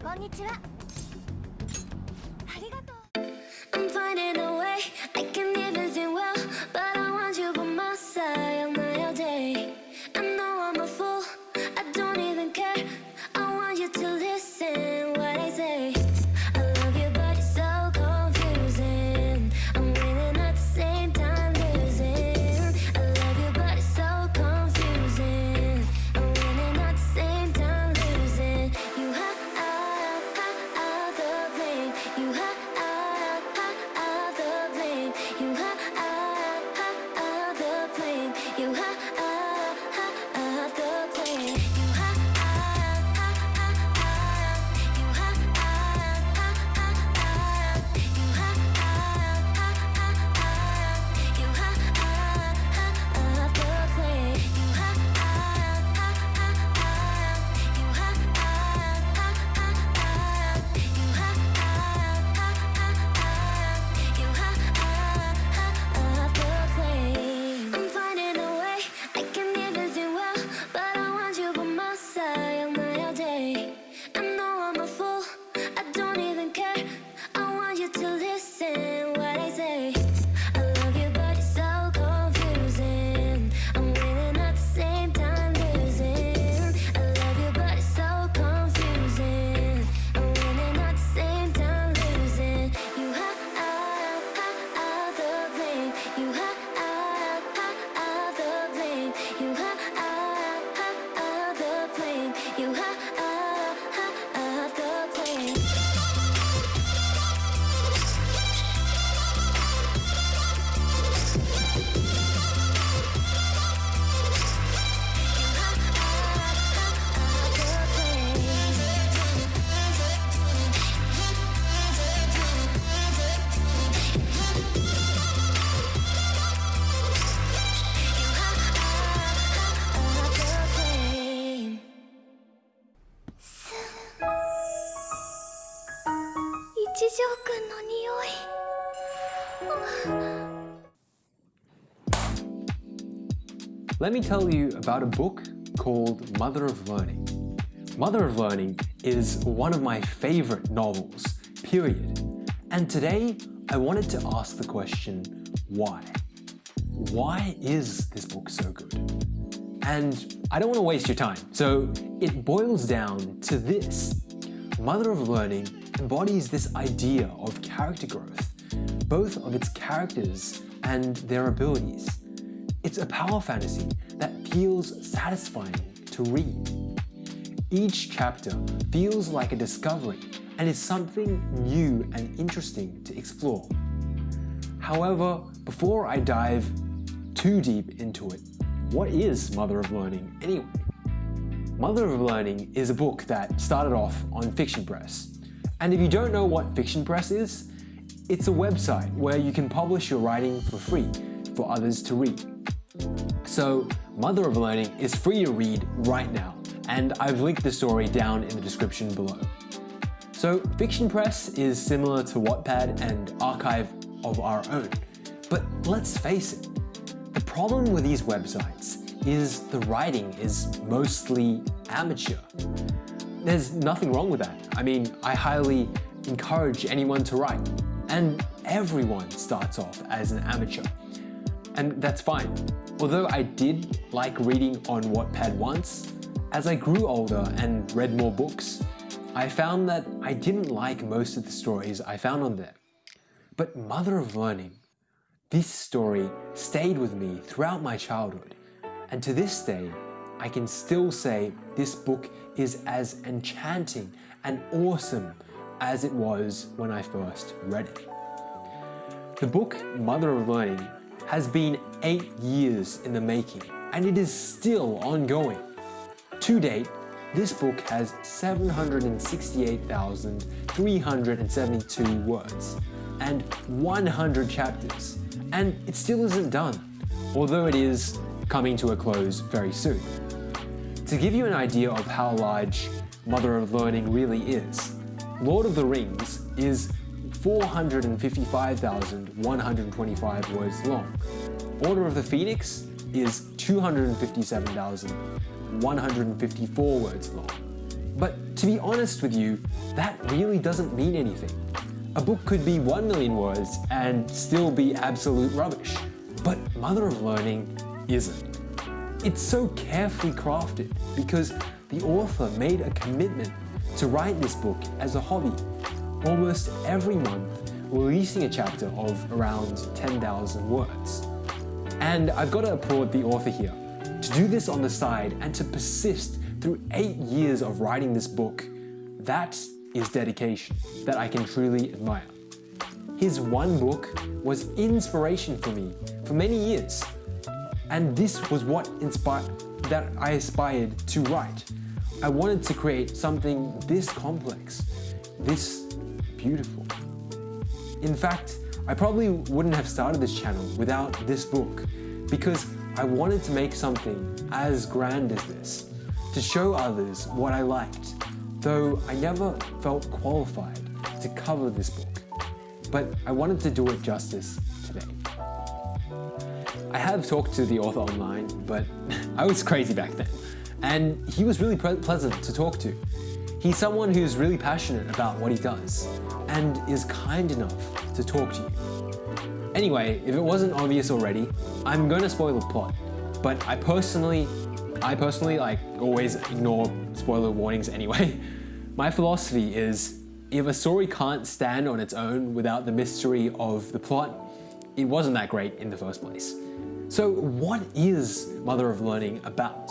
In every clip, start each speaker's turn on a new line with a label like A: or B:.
A: こんにちは。ありがとう。
B: Let me tell you about a book called Mother of Learning. Mother of Learning is one of my favorite novels, period. And today I wanted to ask the question, why? Why is this book so good? And I don't want to waste your time, so it boils down to this. Mother of Learning embodies this idea of character growth, both of its characters and their abilities. It's a power fantasy that feels satisfying to read. Each chapter feels like a discovery and is something new and interesting to explore. However, before I dive too deep into it, what is Mother of Learning anyway? Mother of Learning is a book that started off on Fiction Press. And if you don't know what Fiction Press is, it's a website where you can publish your writing for free for others to read. So Mother of Learning is free to read right now, and I've linked the story down in the description below. So Fiction Press is similar to Wattpad and Archive of Our Own, but let's face it, the problem with these websites is the writing is mostly amateur. There's nothing wrong with that. I mean, I highly encourage anyone to write, and everyone starts off as an amateur. And that's fine. Although I did like reading on Wattpad once, as I grew older and read more books, I found that I didn't like most of the stories I found on there. But Mother of Learning, this story stayed with me throughout my childhood, and to this day, I can still say this book is as enchanting and awesome as it was when I first read it. The book Mother of Learning has been 8 years in the making and it is still ongoing. To date, this book has 768,372 words and 100 chapters, and it still isn't done, although it is coming to a close very soon. To give you an idea of how large Mother of Learning really is, Lord of the Rings is 455,125 words long. Order of the Phoenix is 257,154 words long. But to be honest with you, that really doesn't mean anything. A book could be 1 million words and still be absolute rubbish. But Mother of Learning isn't. It's so carefully crafted because the author made a commitment to write this book as a hobby, almost every month releasing a chapter of around 10,000 words. And I've got to applaud the author here. To do this on the side and to persist through eight years of writing this book, that is dedication that I can truly admire. His one book was inspiration for me for many years. And this was what inspired that I aspired to write. I wanted to create something this complex, this beautiful. In fact, I probably wouldn't have started this channel without this book because I wanted to make something as grand as this, to show others what I liked, though I never felt qualified to cover this book. But I wanted to do it justice today. I have talked to the author online, but I was crazy back then, and he was really pleasant to talk to. He's someone who's really passionate about what he does and is kind enough to talk to you. Anyway, if it wasn't obvious already, I'm going to spoil the plot, but I personally, I personally like always ignore spoiler warnings anyway. My philosophy is if a story can't stand on its own without the mystery of the plot, it wasn't that great in the first place. So what is Mother of Learning about?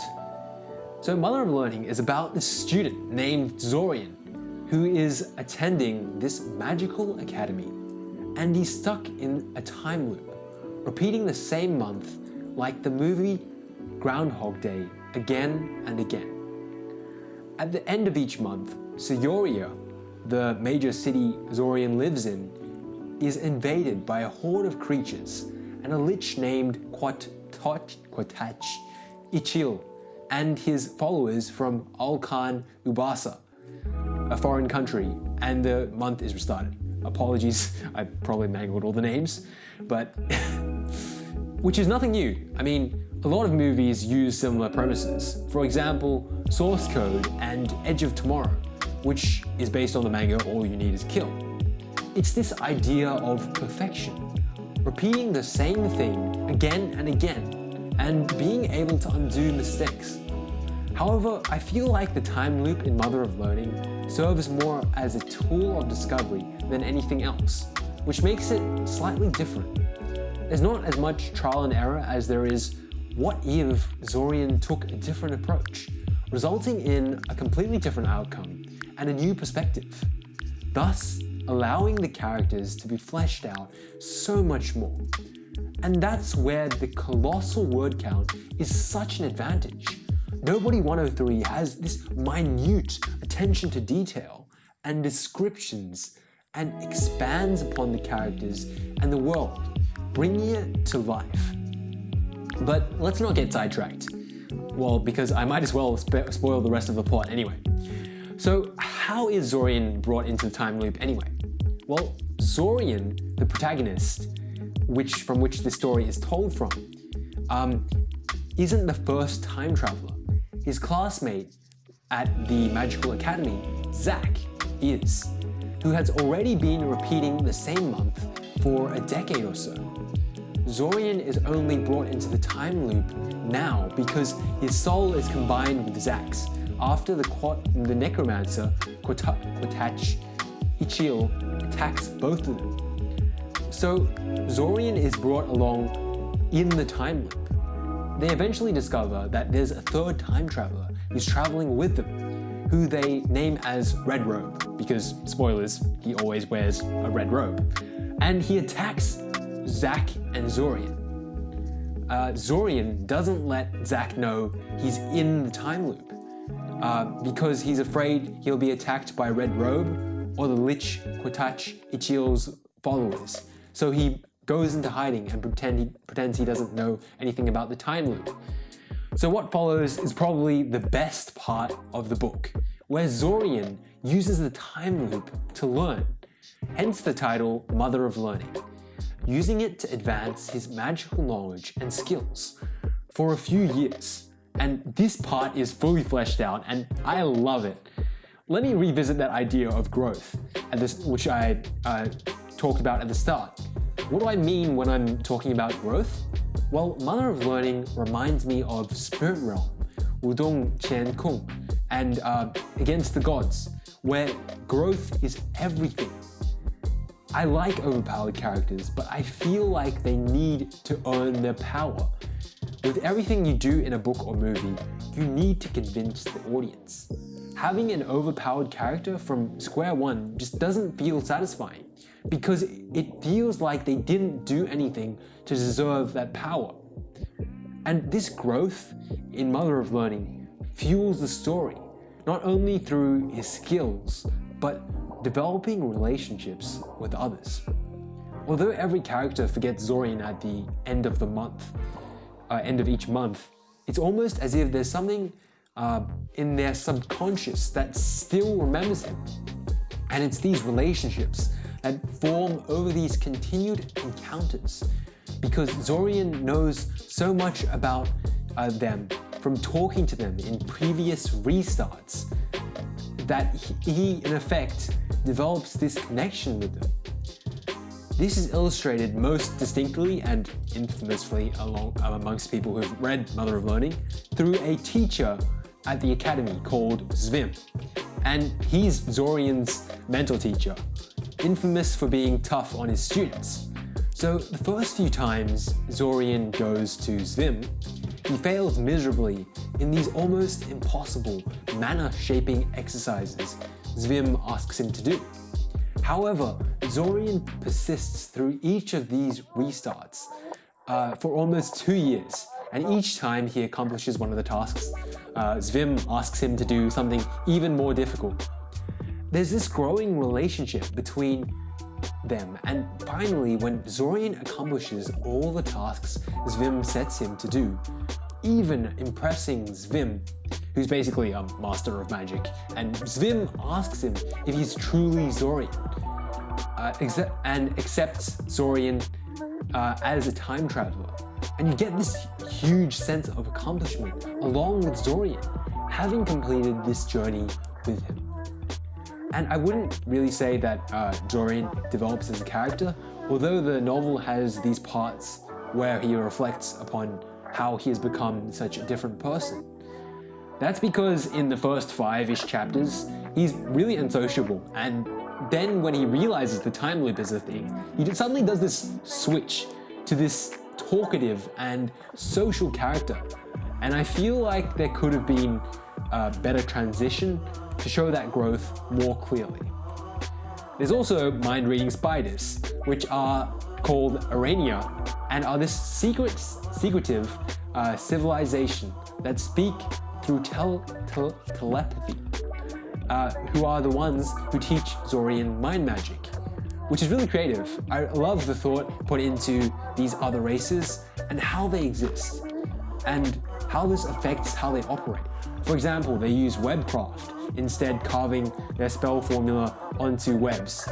B: So Mother of Learning is about this student named Zorian who is attending this magical academy and he's stuck in a time loop, repeating the same month like the movie Groundhog Day again and again. At the end of each month, Cyoria, the major city Zorian lives in, is invaded by a horde of creatures and a lich named Quat Quatach Ichil and his followers from Alkan Ubasa, a foreign country, and the month is restarted. Apologies, I probably mangled all the names, but which is nothing new. I mean, a lot of movies use similar premises. For example, Source Code and Edge of Tomorrow, which is based on the manga All You Need Is Kill. It's this idea of perfection, repeating the same thing again and again and being able to undo mistakes. However, I feel like the time loop in Mother of Learning serves more as a tool of discovery than anything else, which makes it slightly different. There's not as much trial and error as there is what if Zorian took a different approach, resulting in a completely different outcome and a new perspective, thus allowing the characters to be fleshed out so much more. And that's where the colossal word count is such an advantage. Nobody 103 has this minute attention to detail and descriptions and expands upon the characters and the world, bringing it to life. But let's not get sidetracked. Well, because I might as well spoil the rest of the plot anyway. So how is Zorian brought into the time loop anyway? Well, Zorian, the protagonist, which from which the story is told from, um, isn't the first time traveler. His classmate at the Magical Academy, Zach, is, who has already been repeating the same month for a decade or so. Zorian is only brought into the time loop now because his soul is combined with Zach's after the, the necromancer Quatach Ichil attacks both of them. So Zorian is brought along in the time loop. They eventually discover that there's a third time traveler who's traveling with them, who they name as Red Robe, because, spoilers, he always wears a red robe. And he attacks Zach and Zorian. Uh, Zorian doesn't let Zach know he's in the time loop uh, because he's afraid he'll be attacked by Red Robe or the Lich Quatach Ichil's followers. So he goes into hiding and pretend he, pretends he doesn't know anything about the time loop. So what follows is probably the best part of the book, where Zorian uses the time loop to learn, hence the title Mother of Learning, using it to advance his magical knowledge and skills for a few years. And this part is fully fleshed out and I love it. let me revisit that idea of growth, this, which I uh, talked about at the start. What do I mean when I'm talking about growth? Well, Mother of Learning reminds me of Spirit Realm, Wudong Qian Kun, and uh, Against the Gods, where growth is everything. I like overpowered characters, but I feel like they need to earn their power. With everything you do in a book or movie, you need to convince the audience. Having an overpowered character from square one just doesn't feel satisfying because it feels like they didn't do anything to deserve that power. And this growth in Mother of Learning fuels the story, not only through his skills, but developing relationships with others. Although every character forgets Zorian at the end of the month, uh, end of each month, it's almost as if there's something uh, in their subconscious that still remembers him. And it's these relationships that form over these continued encounters because Zorian knows so much about uh, them from talking to them in previous restarts that he, in effect, develops this connection with them. This is illustrated most distinctly and infamously along, amongst people who've read Mother of Learning through a teacher at the academy called Xvim. And he's Zorian's mental teacher, infamous for being tough on his students. So the first few times Zorian goes to Xvim, he fails miserably in these almost impossible mana-shaping exercises Xvim asks him to do. However, Zorian persists through each of these restarts uh, for almost two years, and each time he accomplishes one of the tasks, uh, Xvim asks him to do something even more difficult. There's this growing relationship between them, and finally, when Zorian accomplishes all the tasks Xvim sets him to do, even impressing Xvim, who's basically a master of magic, and Xvim asks him if he's truly Zorian, uh, and accepts Zorian uh, as a time traveler. And you get this huge sense of accomplishment along with Zorian, having completed this journey with him. And I wouldn't really say that uh, Zorian develops as a character, although the novel has these parts where he reflects upon how he has become such a different person. That's because in the first five-ish chapters, he's really unsociable, and then when he realizes the time loop is a thing, he suddenly does this switch to this talkative and social character. And I feel like there could have been a better transition to show that growth more clearly. There's also mind-reading spiders, which are called Aranea and are this secret, secretive uh, civilization that speak through tel tel telepathy, uh, who are the ones who teach Zorian mind magic, which is really creative. I love the thought put into these other races and how they exist, and how this affects how they operate. For example, they use webcraft, instead carving their spell formula onto webs,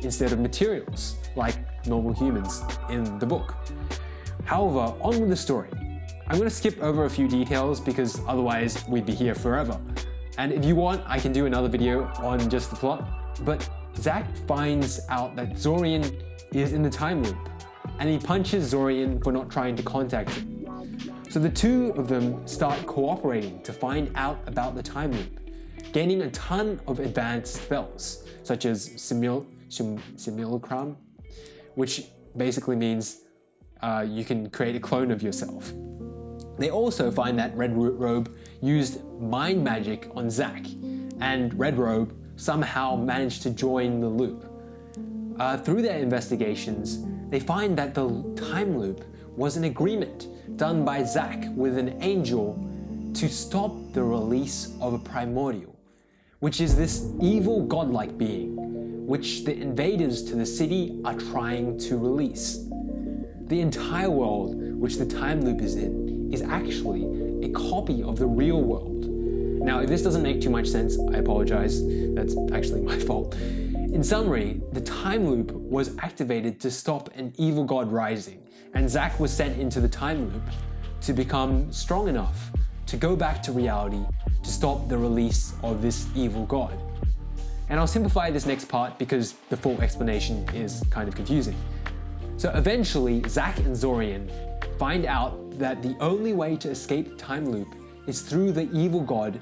B: instead of materials, like normal humans in the book. However, on with the story. I'm going to skip over a few details because otherwise we'd be here forever. And if you want, I can do another video on just the plot. But Zach finds out that Zorian is in the time loop, and he punches Zorian for not trying to contact him. So the two of them start cooperating to find out about the time loop, gaining a ton of advanced spells, such as simul simulacrum, which basically means uh, you can create a clone of yourself. They also find that Red Robe used mind magic on Zach, and Red Robe somehow managed to join the loop. Uh, through their investigations, they find that the time loop was an agreement done by Zach with an angel to stop the release of a primordial, which is this evil godlike being, which the invaders to the city are trying to release. The entire world which the time loop is in is actually a copy of the real world. Now, if this doesn't make too much sense, I apologize. That's actually my fault. In summary, the time loop was activated to stop an evil god rising, and Zach was sent into the time loop to become strong enough to go back to reality to stop the release of this evil god. And I'll simplify this next part because the full explanation is kind of confusing. So eventually, Zach and Zorian find out that the only way to escape time loop is through the evil god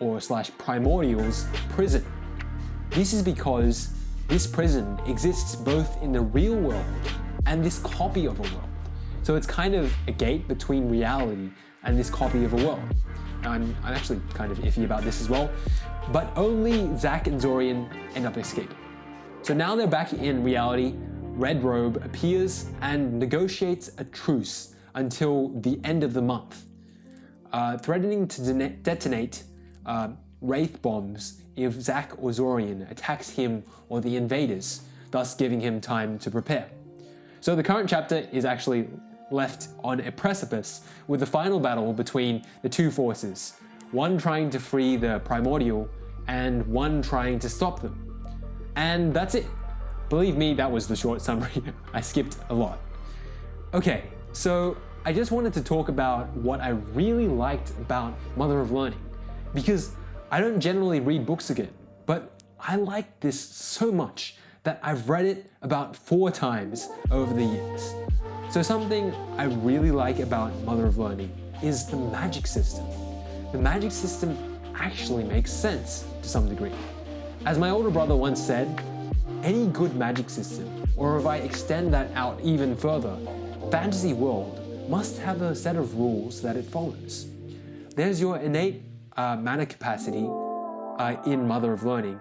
B: or slash primordial's prison. This is because this prison exists both in the real world and this copy of a world. So it's kind of a gate between reality and this copy of a world. I'm, I'm actually kind of iffy about this as well, but only Zach and Zorian end up escaping. So now they're back in reality, Red Robe appears and negotiates a truce until the end of the month, uh, threatening to de detonate uh, Wraith bombs if Zach or Zorian attacks him or the invaders, thus giving him time to prepare. So the current chapter is actually left on a precipice with the final battle between the two forces, one trying to free the primordial and one trying to stop them. And that's it. Believe me, that was the short summary. I skipped a lot. Okay, so I just wanted to talk about what I really liked about Mother of Learning because I don't generally read books again, but I like this so much that I've read it about four times over the years. So something I really like about Mother of Learning is the magic system. The magic system actually makes sense to some degree. As my older brother once said, any good magic system, or if I extend that out even further, fantasy world must have a set of rules that it follows. There's your innate uh, mana capacity uh, in Mother of Learning,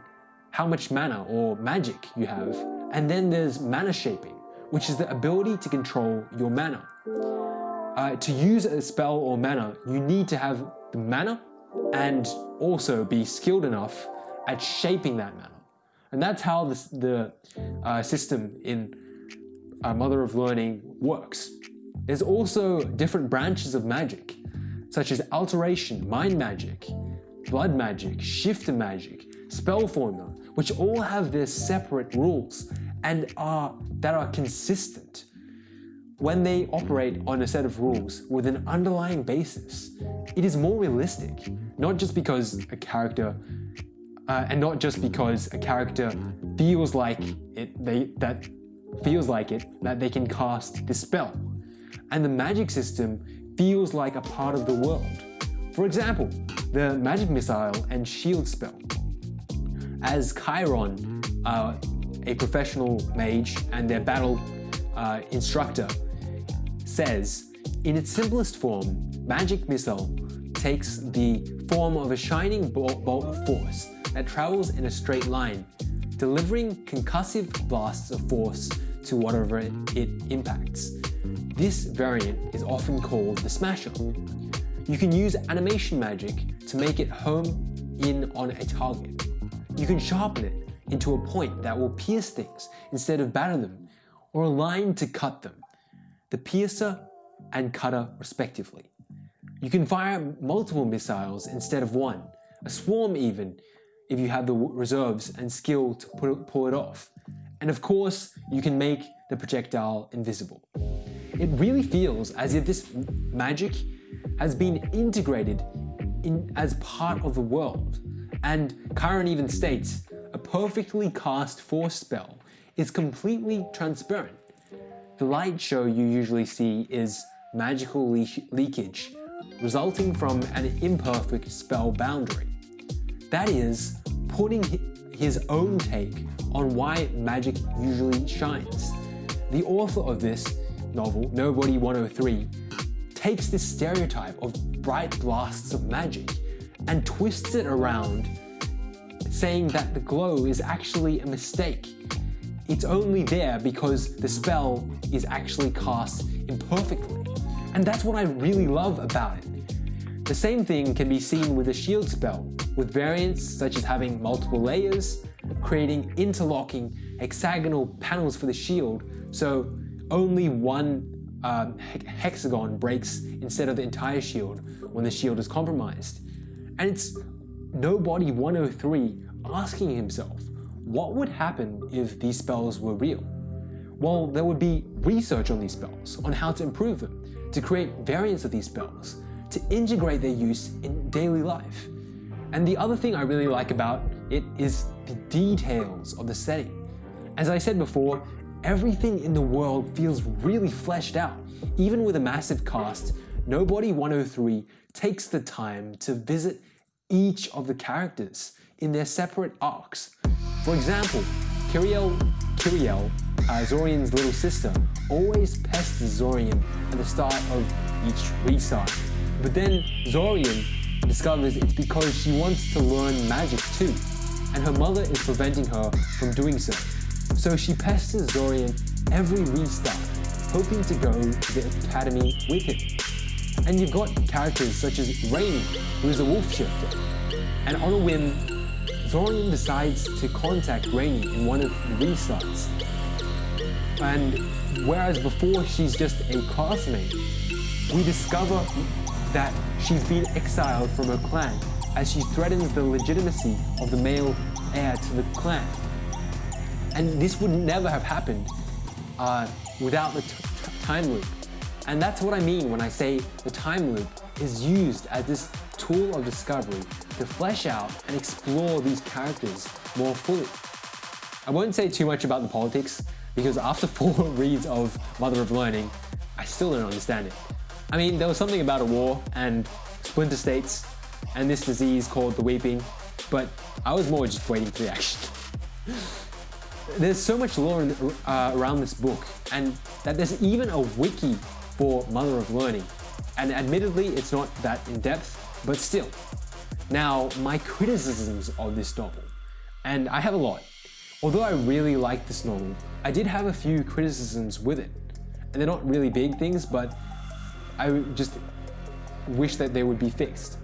B: how much mana or magic you have, and then there's mana shaping, which is the ability to control your mana. Uh, to use a spell or mana, you need to have the mana and also be skilled enough at shaping that mana. And that's how this, the uh, system in uh, Mother of Learning works. There's also different branches of magic, such as alteration, mind magic, blood magic, shifter magic, spell formula, which all have their separate rules and are that are consistent when they operate on a set of rules with an underlying basis. It is more realistic, not just because a character uh, and not just because a character feels like it they that feels like it that they can cast the spell. And the magic system feels like a part of the world. For example, the magic missile and shield spell. As Kyron, uh, a professional mage and their battle uh, instructor, says, in its simplest form, Magic Missile takes the form of a shining bolt of force that travels in a straight line, delivering concussive blasts of force to whatever it impacts. This variant is often called the Smasher. You can use animation magic to make it home in on a target. You can sharpen it into a point that will pierce things instead of batter them, or a line to cut them, the piercer and cutter respectively. You can fire multiple missiles instead of one, a swarm even, if you have the reserves and skill to pull it off. And of course, you can make the projectile invisible. It really feels as if this magic has been integrated in, as part of the world. And Kyron even states, a perfectly cast force spell is completely transparent. The light show you usually see is magical le leakage resulting from an imperfect spell boundary. That is, putting his own take on why magic usually shines. The author of this novel, Nobody 103, takes this stereotype of bright blasts of magic and twists it around, saying that the glow is actually a mistake. It's only there because the spell is actually cast imperfectly. And that's what I really love about it. The same thing can be seen with a shield spell, with variants such as having multiple layers, creating interlocking hexagonal panels for the shield, so only one um, hexagon breaks instead of the entire shield when the shield is compromised. And it's Nobody 103 asking himself, what would happen if these spells were real? Well, there would be research on these spells, on how to improve them, to create variants of these spells, to integrate their use in daily life. And the other thing I really like about it is the details of the setting. As I said before, everything in the world feels really fleshed out. Even with a massive cast, Nobody 103 takes the time to visit each of the characters in their separate arcs. For example, Kirielle, Kirielle uh, Zorian's little sister, always pesters Zorian at the start of each restart. But then Zorian discovers it's because she wants to learn magic too, and her mother is preventing her from doing so. So she pesters Zorian every restart, hoping to go to the academy with him. And you've got characters such as Raynie, who is a wolf shifter. And on a whim, Zorian decides to contact Raynie in one of the restarts. And whereas before she's just a classmate, we discover that she's been exiled from her clan as she threatens the legitimacy of the male heir to the clan. And this would never have happened uh, without the time loop. And that's what I mean when I say the time loop is used as this tool of discovery to flesh out and explore these characters more fully. I won't say too much about the politics because after four reads of Mother of Learning, I still don't understand it. I mean, there was something about a war and splinter states and this disease called the weeping, but I was more just waiting for the action. there's so much lore in, uh, around this book and that there's even a wiki for Mother of Learning. And admittedly, it's not that in depth, but still. Now, my criticisms of this novel, and I have a lot. Although I really like this novel, I did have a few criticisms with it. And they're not really big things, but I just wish that they would be fixed.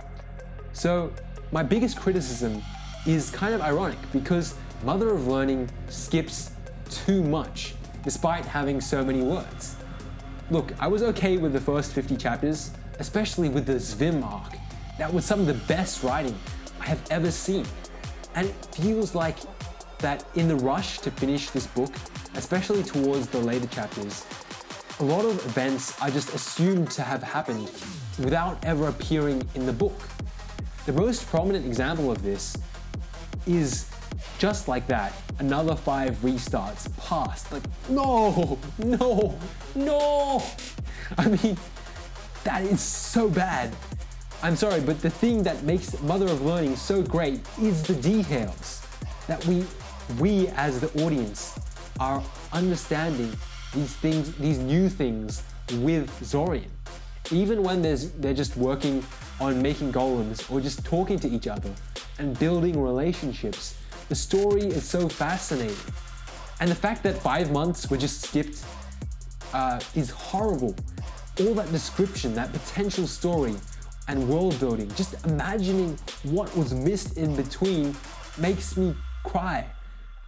B: So, my biggest criticism is kind of ironic because Mother of Learning skips too much despite having so many words. Look, I was okay with the first 50 chapters, especially with the Xvim arc. That was some of the best writing I have ever seen. And it feels like that in the rush to finish this book, especially towards the later chapters, a lot of events are just assumed to have happened without ever appearing in the book. The most prominent example of this is just like that, another five restarts passed. Like, no, no, no. I mean, that is so bad. I'm sorry, but the thing that makes Mother of Learning so great is the details. That we, we as the audience are understanding these things, these new things with Zorian. Even when they're just working on making golems or just talking to each other and building relationships the story is so fascinating. And the fact that five months were just skipped uh, is horrible. All that description, that potential story and world building, just imagining what was missed in between makes me cry.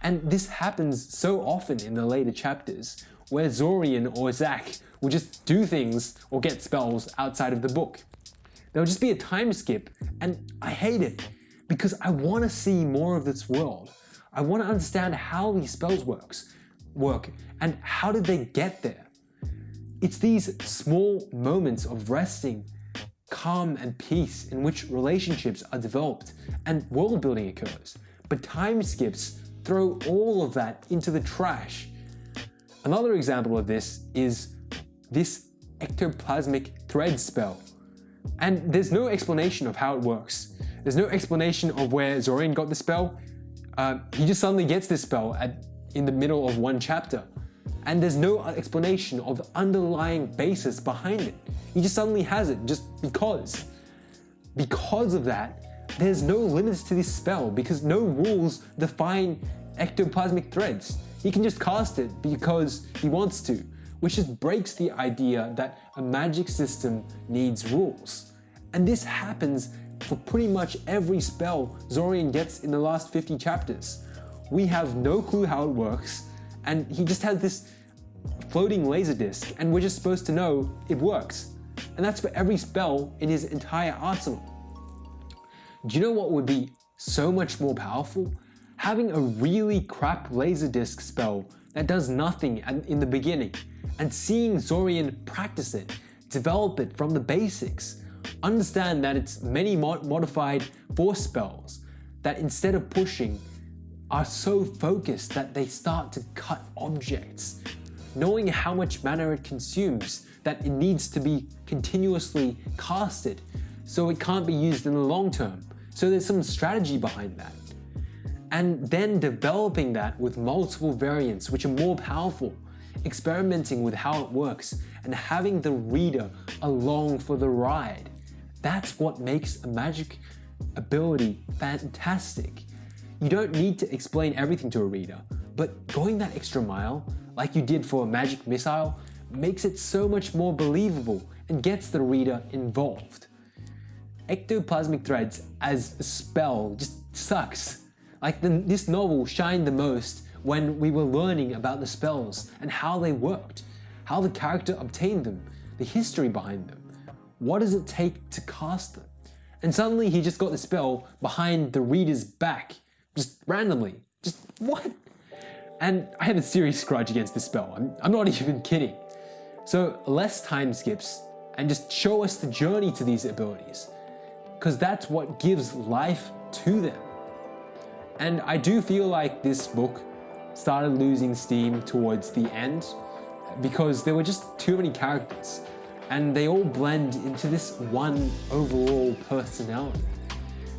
B: And this happens so often in the later chapters, where Zorian or Zach will just do things or get spells outside of the book. There'll just be a time skip, and I hate it because I want to see more of this world. I want to understand how these spells works, work and how did they get there. It's these small moments of resting, calm and peace in which relationships are developed and world building occurs. But time skips throw all of that into the trash. Another example of this is this ectoplasmic thread spell. And there's no explanation of how it works. There's no explanation of where Zorian got the spell. Uh, he just suddenly gets this spell at, in the middle of one chapter. And there's no explanation of the underlying basis behind it. He just suddenly has it just because. Because of that, there's no limits to this spell because no rules define ectoplasmic threads. He can just cast it because he wants to, which just breaks the idea that a magic system needs rules. And this happens for pretty much every spell Zorian gets in the last 50 chapters. We have no clue how it works, and he just has this floating laser disc, and we're just supposed to know it works. And that's for every spell in his entire arsenal. Do you know what would be so much more powerful? Having a really crap laser disc spell that does nothing in the beginning, and seeing Zorian practice it, develop it from the basics, understand that it's many mod modified force spells that instead of pushing are so focused that they start to cut objects. Knowing how much mana it consumes, that it needs to be continuously casted, so it can't be used in the long term. So there's some strategy behind that. And then developing that with multiple variants which are more powerful, experimenting with how it works, and having the reader along for the ride. That's what makes a magic ability fantastic. You don't need to explain everything to a reader, but going that extra mile, like you did for a magic missile, makes it so much more believable and gets the reader involved. Ectoplasmic threads as a spell just sucks. Like the, this novel shined the most when we were learning about the spells and how they worked, how the character obtained them, the history behind them. What does it take to cast them? And suddenly he just got the spell behind the reader's back, just randomly. Just what? And I have a serious grudge against this spell. I'm, I'm not even kidding. So less time skips and just show us the journey to these abilities because that's what gives life to them. And I do feel like this book started losing steam towards the end because there were just too many characters and they all blend into this one overall personality.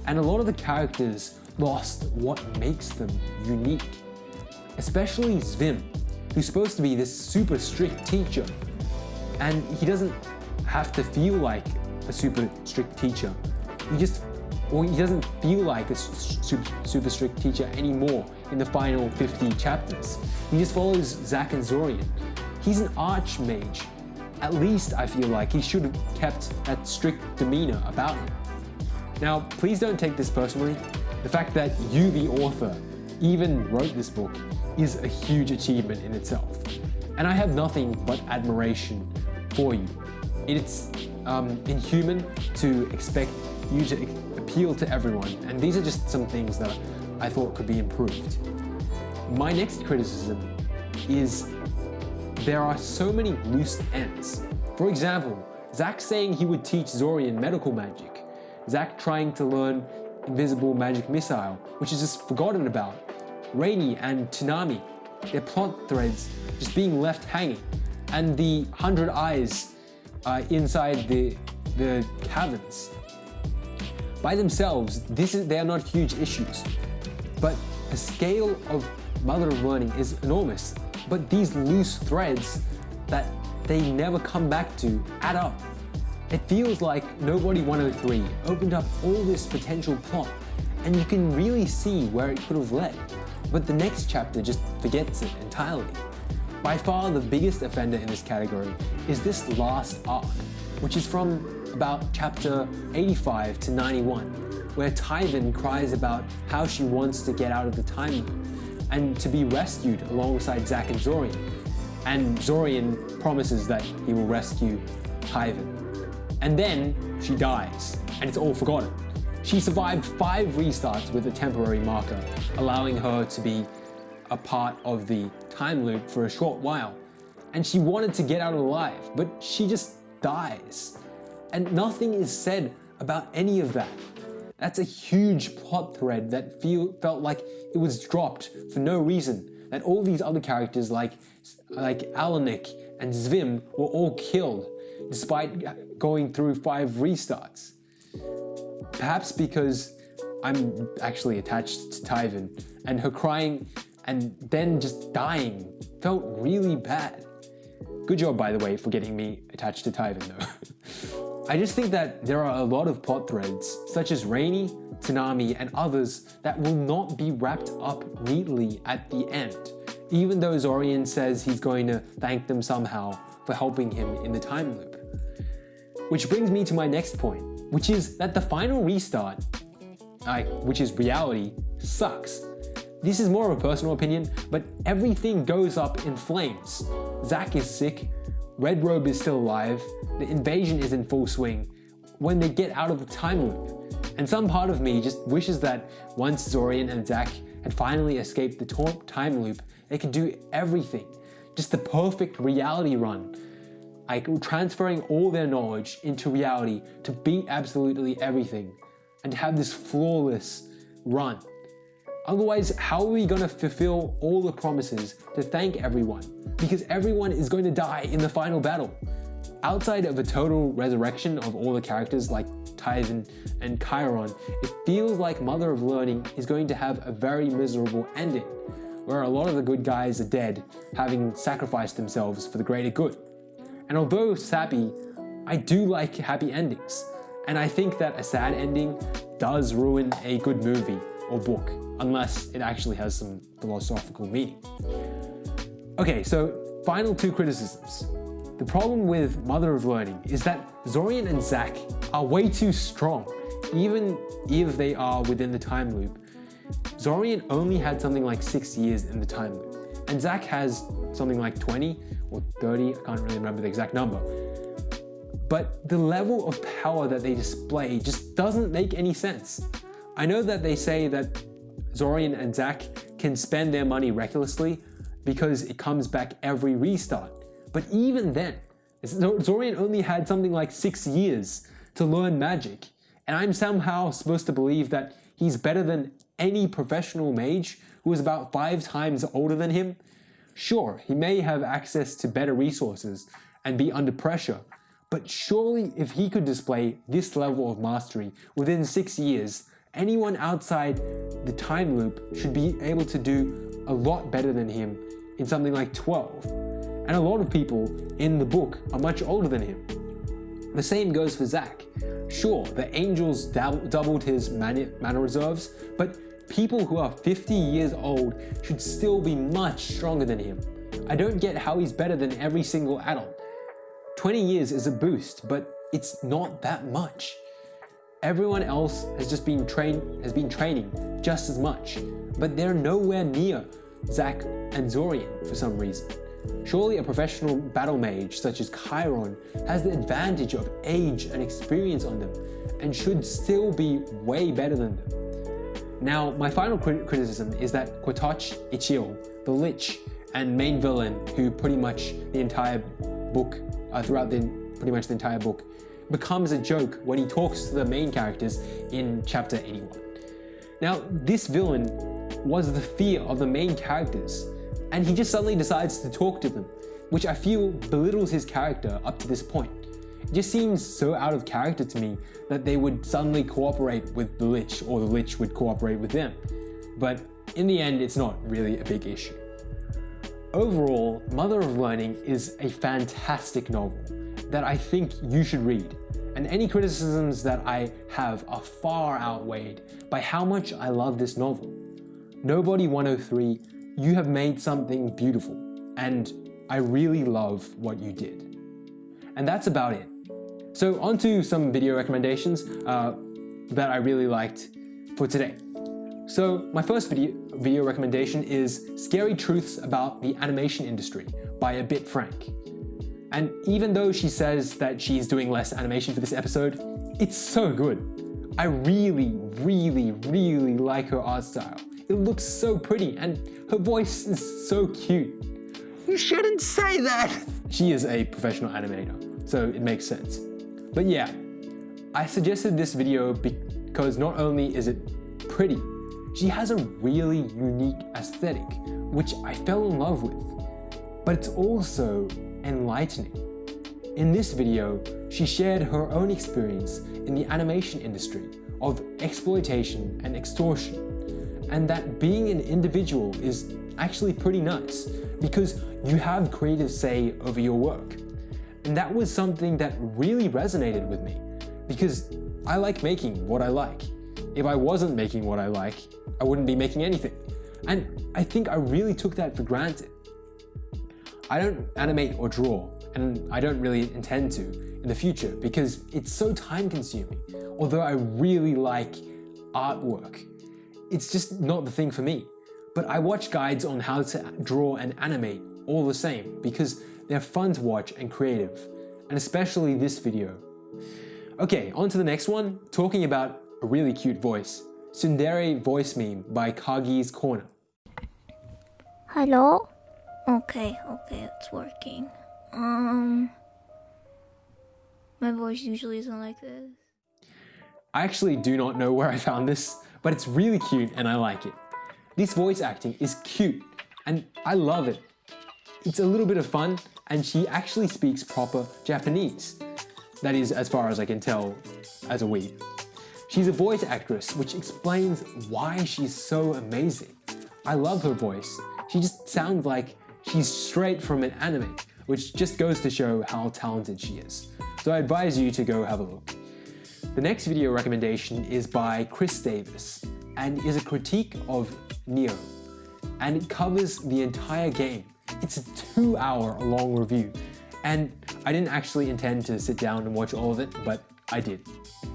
B: And a lot of the characters lost what makes them unique. Especially Xvim, who's supposed to be this super strict teacher. And he doesn't have to feel like a super strict teacher. He just, well, he doesn't feel like a super, super strict teacher anymore in the final 50 chapters. He just follows Zach and Zorian. He's an archmage. At least I feel like he should have kept that strict demeanor about him. Now, please don't take this personally. The fact that you, the author, even wrote this book is a huge achievement in itself. And I have nothing but admiration for you. It's um, inhuman to expect to appeal to everyone, and these are just some things that I thought could be improved. My next criticism is there are so many loose ends. For example, Zach saying he would teach Zorian medical magic, Zach trying to learn invisible magic missile, which is just forgotten about, Raynie and Tinami, their plot threads just being left hanging, and the hundred eyes uh, inside the, the caverns. By themselves, this is, they are not huge issues, but the scale of Mother of Learning is enormous, but these loose threads that they never come back to add up. It feels like Nobody 103 opened up all this potential plot, and you can really see where it could have led, but the next chapter just forgets it entirely. By far the biggest offender in this category is this last arc, which is from about chapter 85 to 91, where Taiven cries about how she wants to get out of the time loop and to be rescued alongside Zach and Zorian. And Zorian promises that he will rescue Taiven. And then she dies, and it's all forgotten. She survived five restarts with a temporary marker, allowing her to be a part of the time loop for a short while. And she wanted to get out alive, but she just dies. And nothing is said about any of that. That's a huge plot thread that feel, felt like it was dropped for no reason. That all these other characters like, like Alanic and Xvim were all killed despite going through five restarts. Perhaps because I'm actually attached to Taiven and her crying and then just dying felt really bad. Good job, by the way, for getting me attached to Taiven though. I just think that there are a lot of plot threads, such as Raynie, Tinami, and others that will not be wrapped up neatly at the end, even though Zorian says he's going to thank them somehow for helping him in the time loop. Which brings me to my next point, which is that the final restart, which is reality, sucks. This is more of a personal opinion, but everything goes up in flames. Zach is sick, Red Robe is still alive, the invasion is in full swing when they get out of the time loop. And some part of me just wishes that once Zorian and Zach had finally escaped the time loop, they could do everything. Just the perfect reality run. like transferring all their knowledge into reality to beat absolutely everything and to have this flawless run. Otherwise, how are we going to fulfill all the promises to thank everyone? Because everyone is going to die in the final battle. Outside of a total resurrection of all the characters like Taiven and Kyron, it feels like Mother of Learning is going to have a very miserable ending, where a lot of the good guys are dead, having sacrificed themselves for the greater good. And although sappy, I do like happy endings, and I think that a sad ending does ruin a good movie or book, unless it actually has some philosophical meaning. Okay, so final two criticisms. The problem with Mother of Learning is that Zorian and Zach are way too strong, even if they are within the time loop. Zorian only had something like 6 years in the time loop, and Zach has something like 20 or 30, I can't really remember the exact number. But the level of power that they display just doesn't make any sense. I know that they say that Zorian and Zach can spend their money recklessly because it comes back every restart. But even then, Zorian only had something like six years to learn magic, and I'm somehow supposed to believe that he's better than any professional mage who is about five times older than him. Sure, he may have access to better resources and be under pressure, but surely if he could display this level of mastery within six years, anyone outside the time loop should be able to do a lot better than him in something like 12 and a lot of people in the book are much older than him. The same goes for Zach. Sure, the Angels doubled his mana reserves, but people who are 50 years old should still be much stronger than him. I don't get how he's better than every single adult. 20 years is a boost, but it's not that much. Everyone else has just been trained has been training just as much, but they're nowhere near Zach and Zorian for some reason. Surely a professional battle mage such as Kyron has the advantage of age and experience on them and should still be way better than them. Now, my final crit criticism is that Qatoch Ichiel, the Lich and main villain who pretty much the entire book, uh, throughout the pretty much the entire book, becomes a joke when he talks to the main characters in chapter 81. Now, this villain was the fear of the main characters and he just suddenly decides to talk to them, which I feel belittles his character up to this point. It just seems so out of character to me that they would suddenly cooperate with the Lich or the Lich would cooperate with them. But in the end, it's not really a big issue. Overall, Mother of Learning is a fantastic novel that I think you should read, and any criticisms that I have are far outweighed by how much I love this novel. Nobody 103 you have made something beautiful, and I really love what you did. And that's about it. So on to some video recommendations uh, that I really liked for today. So my first video, video recommendation is Scary Truths About the Animation Industry by A Bit Frank. And even though she says that she's doing less animation for this episode, it's so good. I really, really, really like her art style. It looks so pretty and her voice is so cute.
A: You shouldn't say that!
B: She is a professional animator, so it makes sense. But yeah, I suggested this video because not only is it pretty, she has a really unique aesthetic, which I fell in love with. But it's also enlightening. In this video, she shared her own experience in the animation industry of exploitation and extortion and that being an individual is actually pretty nice because you have creative say over your work. And that was something that really resonated with me because I like making what I like. If I wasn't making what I like, I wouldn't be making anything. And I think I really took that for granted. I don't animate or draw, and I don't really intend to in the future because it's so time consuming, although I really like artwork it's just not the thing for me. But I watch guides on how to draw and animate all the same because they're fun to watch and creative, and especially this video. Okay, on to the next one, talking about a really cute voice. Tsundere voice meme by Kagi's Corner.
C: Hello? Okay, okay, it's working. Um, My voice usually isn't like this.
B: I actually do not know where I found this, but it's really cute and I like it. This voice acting is cute and I love it. It's a little bit of fun and she actually speaks proper Japanese. That is as far as I can tell as a weeb. She's a voice actress which explains why she's so amazing. I love her voice. She just sounds like she's straight from an anime, which just goes to show how talented she is. So I advise you to go have a look. The next video recommendation is by Chris Davis and is a critique of Nioh And it covers the entire game. It's a two hour long review. And I didn't actually intend to sit down and watch all of it, but I did,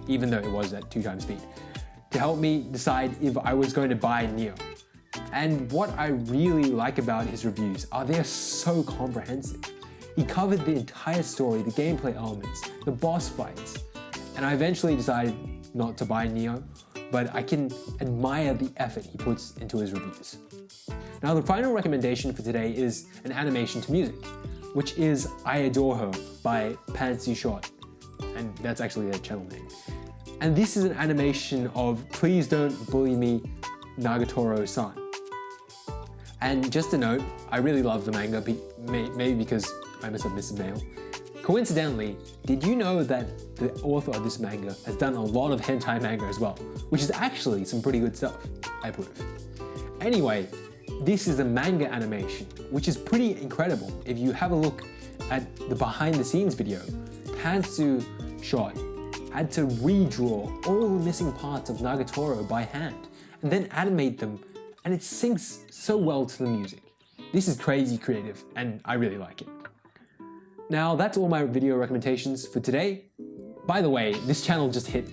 B: even though it was at two times speed, to help me decide if I was going to buy Nioh. And what I really like about his reviews are they're so comprehensive. He covered the entire story, the gameplay elements, the boss fights, and I eventually decided not to buy Nioh, but I can admire the effort he puts into his reviews. Now the final recommendation for today is an animation to music, which is I Adore Her by Pantsu Shot, and that's actually their channel name. And this is an animation of Please Don't Bully Me Nagatoro-san. And just a note, I really love the manga, maybe because I'm a submissive male. Coincidentally, did you know that the author of this manga has done a lot of hentai manga as well, which is actually some pretty good stuff, I approve. Anyway, this is a manga animation, which is pretty incredible. If you have a look at the behind the scenes video, Pantsu Shot had to redraw all the missing parts of Nagatoro by hand and then animate them and it syncs so well to the music. This is crazy creative and I really like it. Now that's all my video recommendations for today. By the way, this channel just hit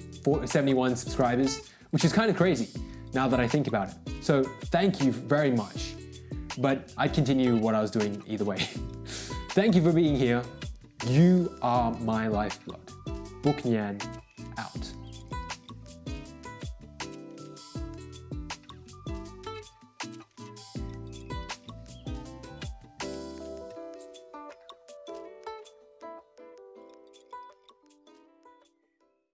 B: 71 subscribers, which is kind of crazy now that I think about it. So thank you very much. But I'd continue what I was doing either way. thank you for being here. You are my lifeblood. Book Nyan out.